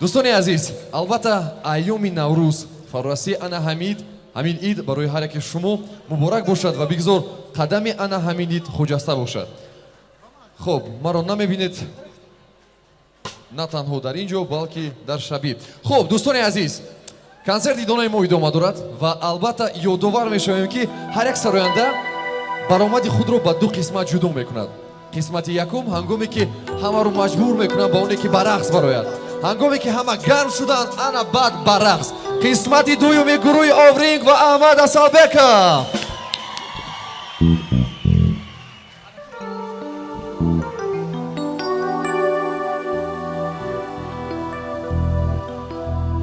дӯстони азиз албатта айёми наврӯз фаррасии ана ҳамид ҳамин ид барои ҳар яке шумо муборак бошад ва бигзор қадами ана ҳамин ид хуҷаста бошад. Хуб маро намебинед на танҳо дар ин ҷо балки дар шабӣ. Хуб дӯстони азиз консерти донаи мо идома дорад ва албатта ёдовар мешавем ки ҳар як сароянда баромади худро ба ду қисмат ҷудо мекунад. Қисмати якум ҳангоме ки ҳамаро маҷбур мекунад ба оне ки ба рақс барояд ҳангоме ки ҳама гарм шуданд ана баъд ба рақс қисмати дуюми гурӯҳи овринг ва аҳмад асалбека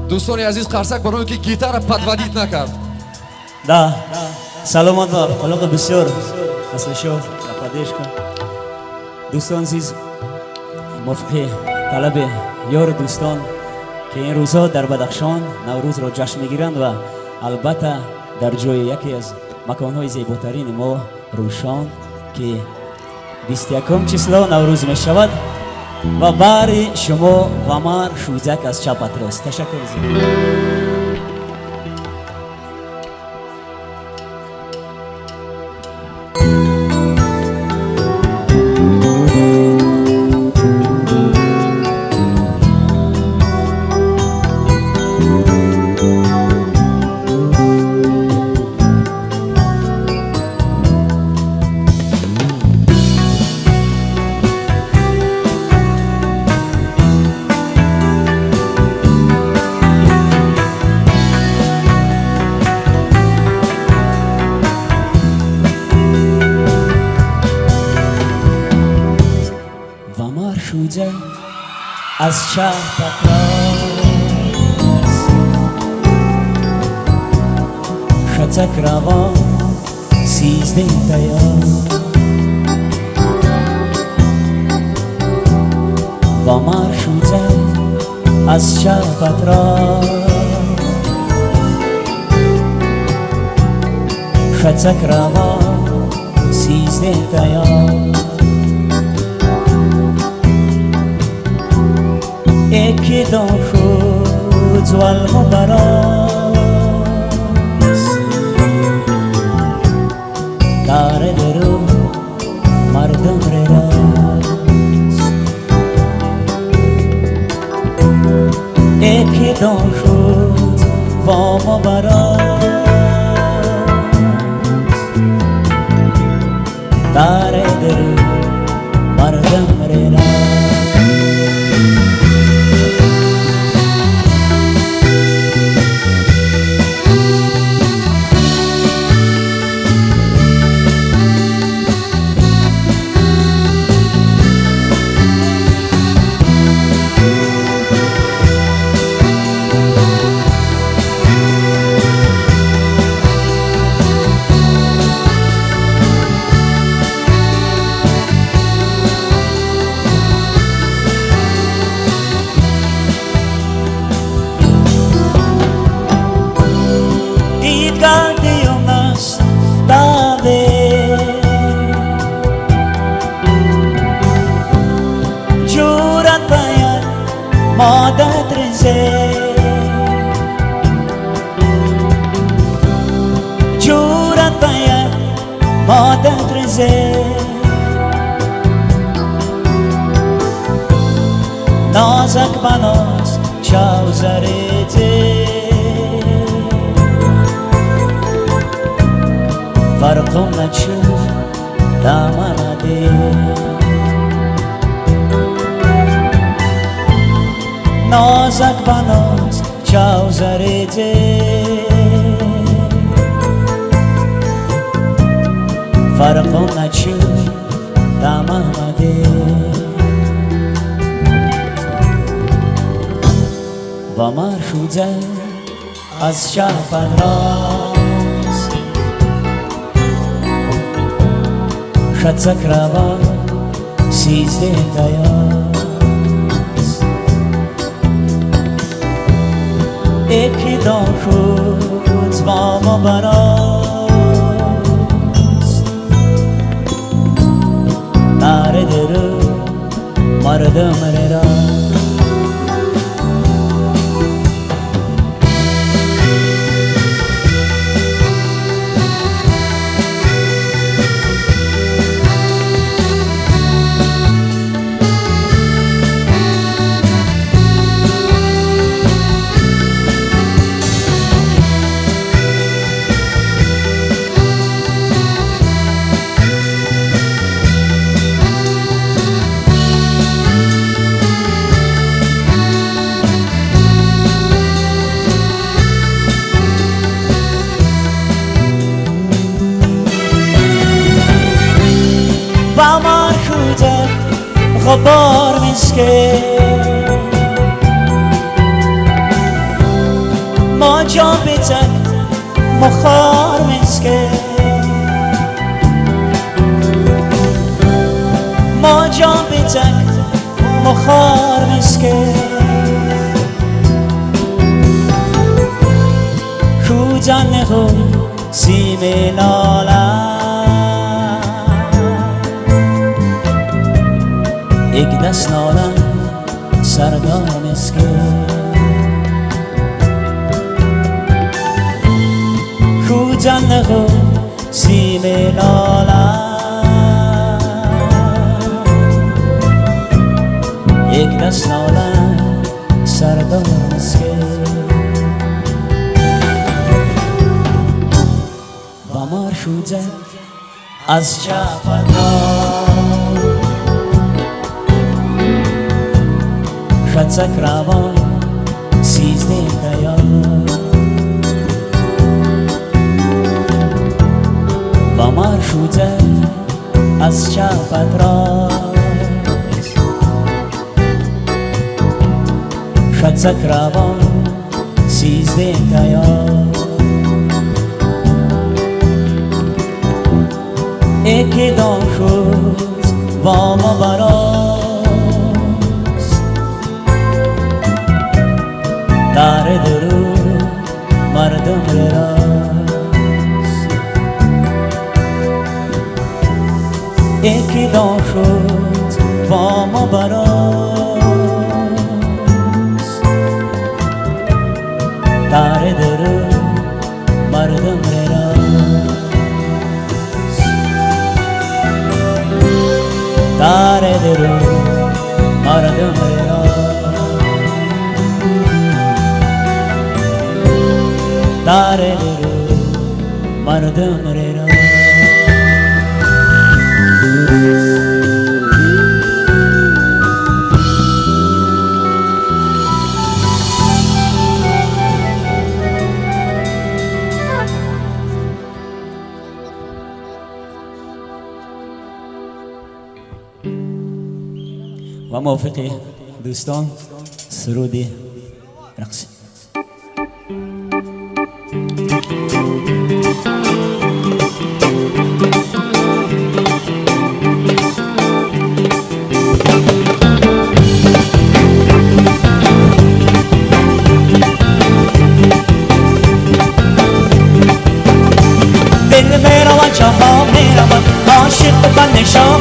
дӯстони азиз қарсак барои ки гитара подводит накард. Да саломат ва халоқи бисёр. Аслишо поддержка дӯстон азиз мувофиқи талаби ёру дӯстон ки ин рӯзҳо дар бадахшон наврӯзро ҷашн мегиранд ва албатта дар ҷои яке аз маконҳои зеботарини мо рӯшон ки бисту якум число наврӯз мешавад ва баъри шумо ғамар шӯзак аз чапатрост ташаккур از Has já pra trás Chcę krawą Si zdjęta ja Wa marszu az csapatra. Fecekre van szízdétaja эки доху ҷуалҳо баро sakvanos čau zaredzēt. Farkom naču tā mana dēļ. Nozak banos čau zaredzēt. و مرشوده از شب راست. خطک روا سیزده دیاست. یکی دان شد با ما براست. ناره درو مردم خبار مسکه ما جا بتک مخار مسکه ما جا بتک مخار مسکه کوزن خو سیم az csapatom Secekrával szízném tejat По маршруте az csapatraj Secekrával szízném tejat دام شد با ما براست در درو مردم راست. اکی دام شد با ما براست Yolları aradım ya. Dareleri vardım rera و موافقی دوستان سرودی رقصی دل میرا و جاها میروم عاشق و نشان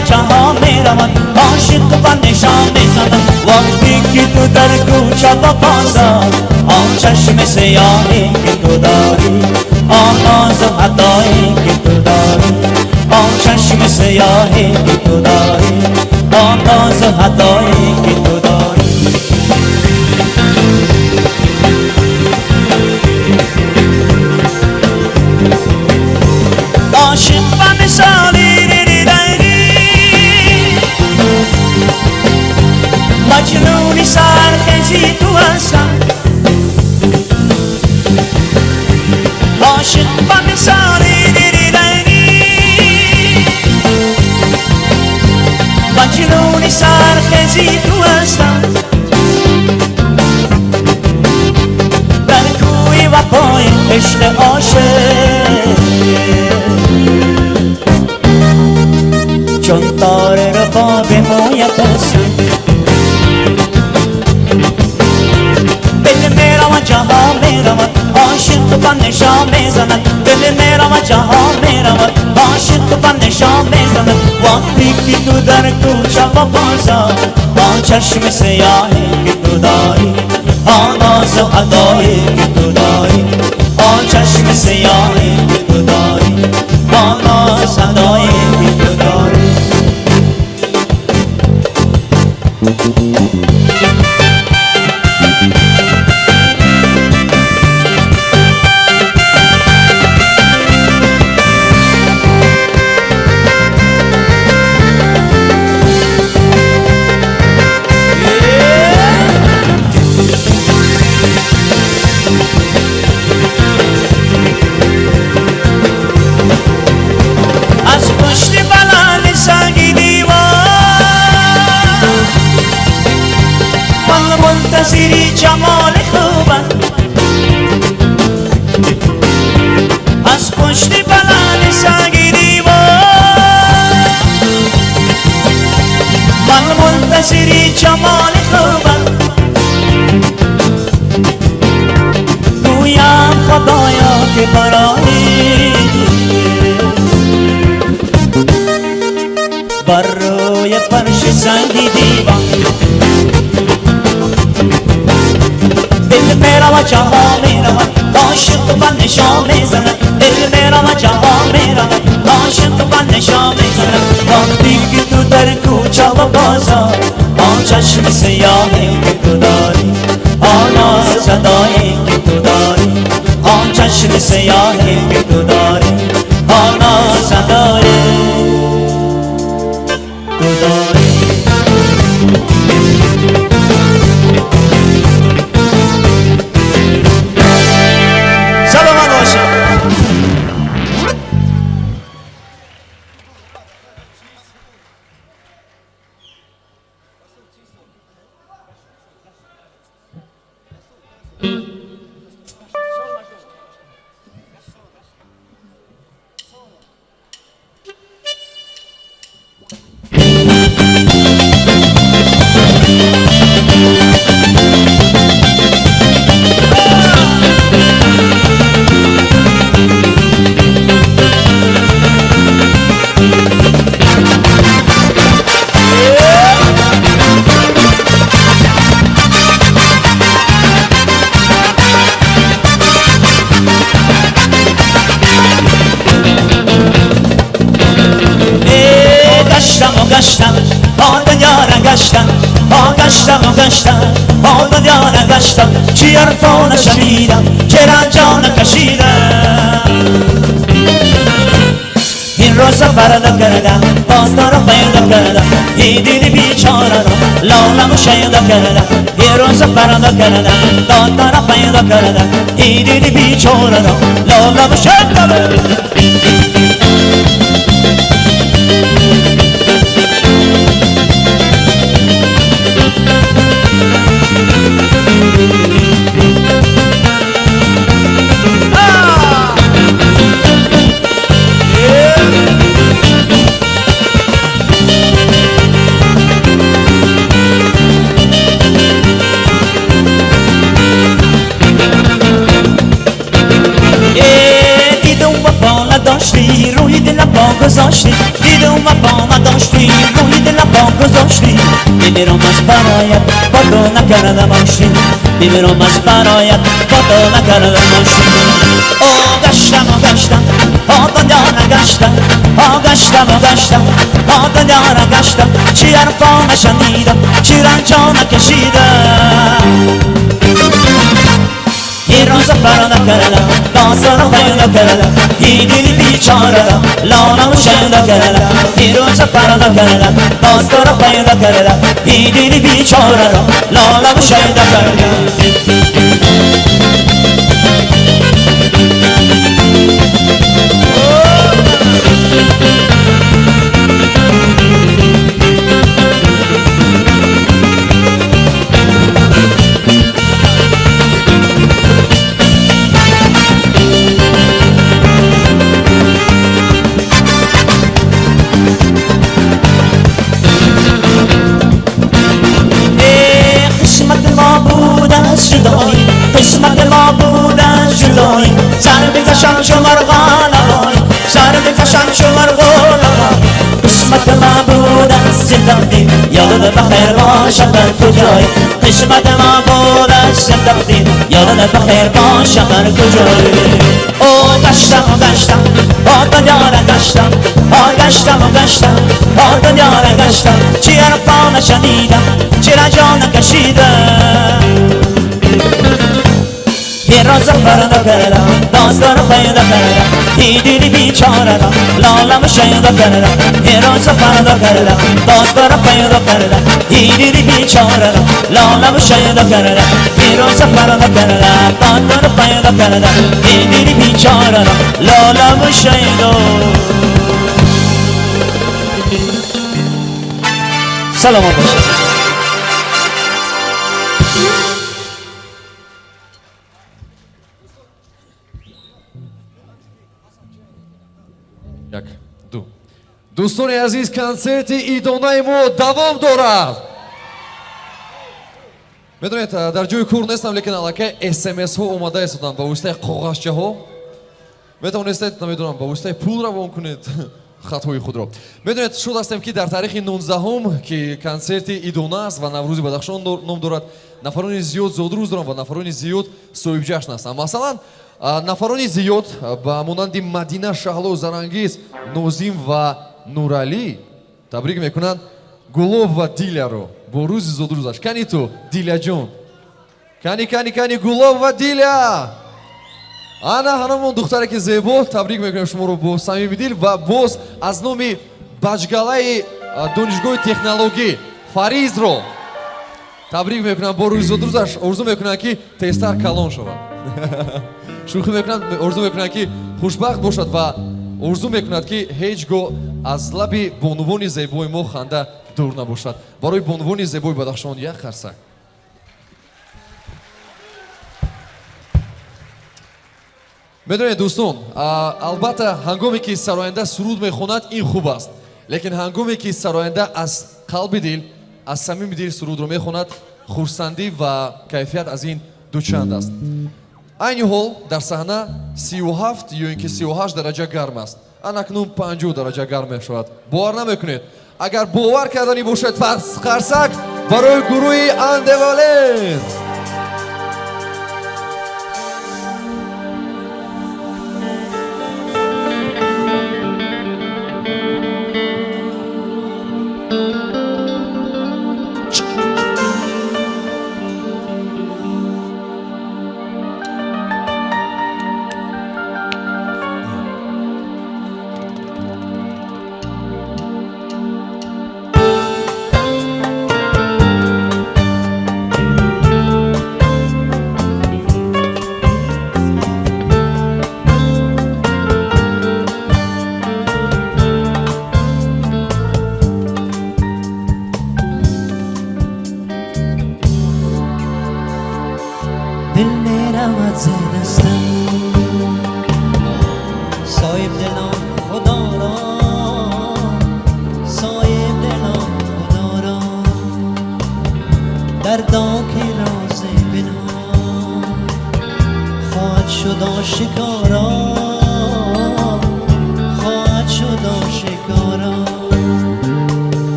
میرا و جاها می‌روم عاشق و نشان می‌زنم وقتی که تو در کوچه و بازار آن چشم سیاهی که تو داری آن ناز و حدایی که تو داری آن چشم سیاهی که تو داری آن ناز و حدایی که تو داری. چشم سیاهی که تو داری آن آز و ادایی که تو داری. آن چشم سیاهی که فرش سنگی دیوان دل میرا و جها میرا عاشق و نشان میزنه دل میرا و جها میرا عاشق و نشان میزنه وقتی که تو در کوچه و بازار آن چشم سیاهی که تو داری آن صدایی که تو داری آن چشم سیاهی که Mm-hmm. Colorado Lola Moshe da Canada Heroes of Para da Canada Donna Rafael da Canada Idi di Bichorado Lola Moshe da Canada گذاشتی. دیدم وفا نداشتی. روی دلم پا گذاشتی. میمیرم از برایت با تو نکردم آشتی. میمیرم از برایت با تو نکردم آشتی. او گشتم و گشتم آ دنیا نگشتم. آ گشتم و دنیا نگشتم. چی حرفا نشنیدم؟ چی رنجا نکشیدم؟ bir roza farada kerela Dansana fayda kerela Hidili biçarela Lana muşayda kerela Bir roza farada kerela Dansana fayda kerela Hidili biçarela Lana muşayda kerela زندگی یاد بخیر باشد در کجایی قسمت ما بود از زندگی یاد بخیر باشد در کجایی او گشتم و گشتم با دنیا را گشتم آ گشتم و گشتم با دنیا را گشتم. چی حرفا نشنیدم چی رجا نکشیدم یه روز فردا کردم داستان پیدا کردم دیدی بیچاره را لالم شیدا کردم یه روز فردا کردم داستان پیدا کردم دیدی بیچاره را لالم شیدا کردم یه روز فردا کردم داستان پیدا کردم دیدی بیچاره را لالم شیدا سلام باشید дӯстони азиз консерти идонаи мо давом дорад. Медонед дар ҷои кор нестам лекин аллакай смсҳо омада истоданд ба воситаи коғазчаҳо метавонистед намедонам ба воситаи пул равон кунед хатҳои худро. Медонед шуд ҳастем ки дар таърихи 19 ки консерти идона аст ва наврӯзи бадахшон ном дорад нафарони зиёд зодрӯз доранд ва нафарони зиёд соҳибҷашн ҳастанд масалан нафарони зиёд ба монанди мадина шаҳло зарангез нозим ва нуралӣ табрик мекунанд гулоб ва диляро бо рӯзи зодрӯзаш кани ту диляҷон кани кани кани гулоб ва диля ана ҳанамон духтаре ки зебо табрик мекунем шуморо бо самими дил ва боз аз номи баҷгалаи донишгоҳи технологӣ фаризро табрик мекунам бо рӯизодрӯзаш орзу мекунам ки тезтар калон шавад шӯхӣ мекунад орзу мекунад ки хушбахт бошад ва орзу мекунад ки ҳеҷ гоҳ аз лаби бонувони зебои мо ханда дур набошад. Барои бонувони зебои бадахшон як қарсак медонед дӯстон албатта ҳангоме ки сароянда суруд мехонад ин хуб аст. Лекин ҳангоме ки сароянда аз қалби дил аз самими дил сурудро мехонад хурсандӣ ва кайфият аз ин дучанд аст айни ҳол дар саҳна 37 ё ин ки 38 дараҷа гарм аст анакнун 50 дараҷа гарм мешавад бовар намекунед агар бовар карданӣ бошад пас қарсак барои гурӯҳи андевалент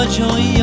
و جایی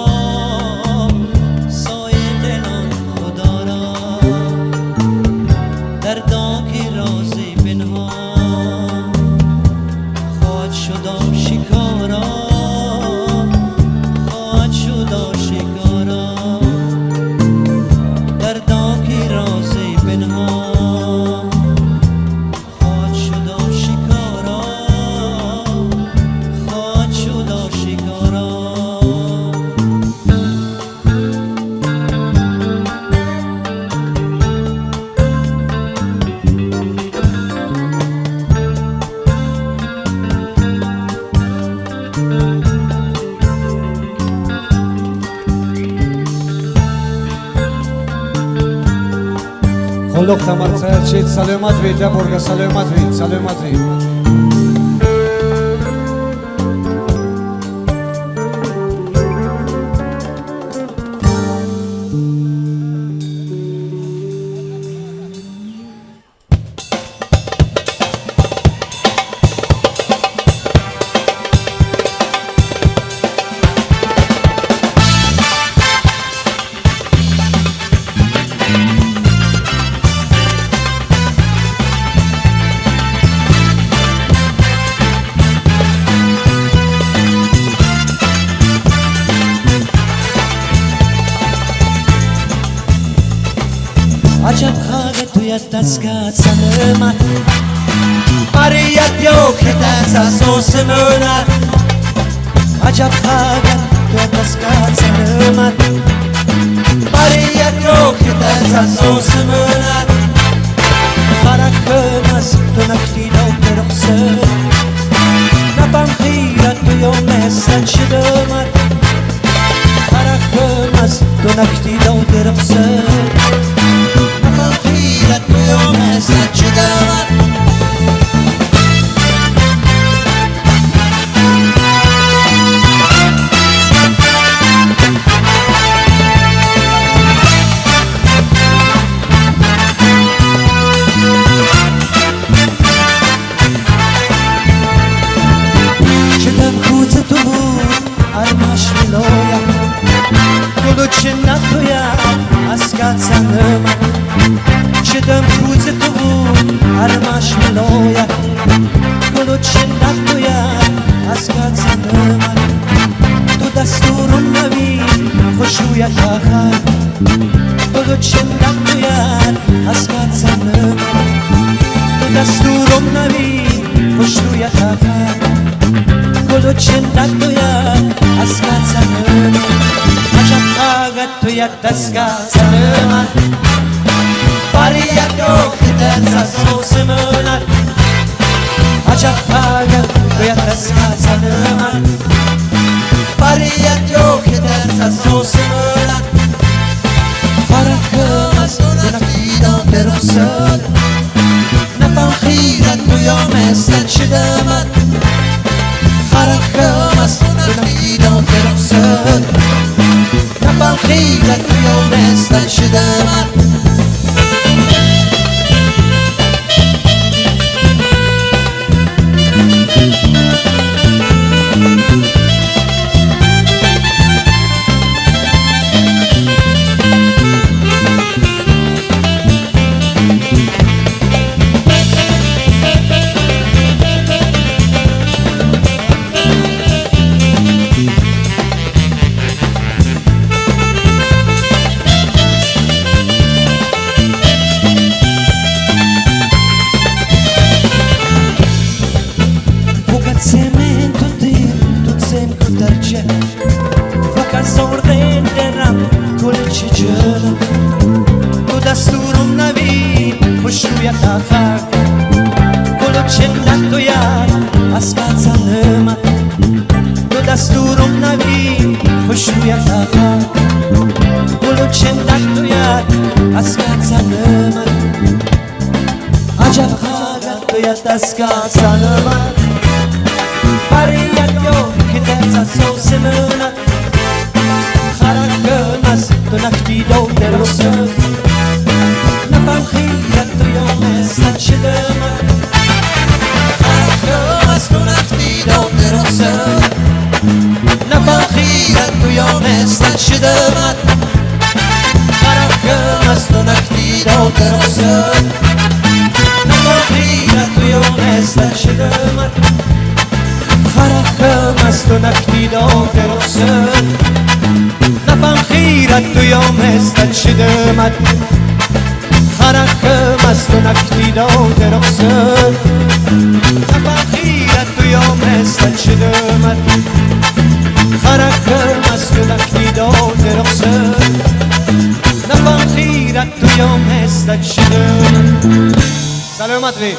მადლობთ სამარცაერჩით, სალევ მადვით, აბორგა, სალევ მადვით, სალევ მადვით. عجب خاقه توی دستگاه sanırmat Mariyet yok ederse sosu möner Acab kagen tuya taskan sanırmat Mariyet yok ederse sosu möner Farak bömez dönek dino peruksu Napan hirat tuyo mesen şidömer Farak bömez dönek dino peruksu that you miss you got من برم که مست و نکتی را درستم نگاه تو و یانستن شده من فرق مست و نکتی را درستم نفهم خیرت و یامستن شده من خرق مست و نکتی را درستم نفهم خیرت و یامستن شده من خرقم از تو نکیدا درسن نفهم خیرت تو یا مستد شدمت سلامت بید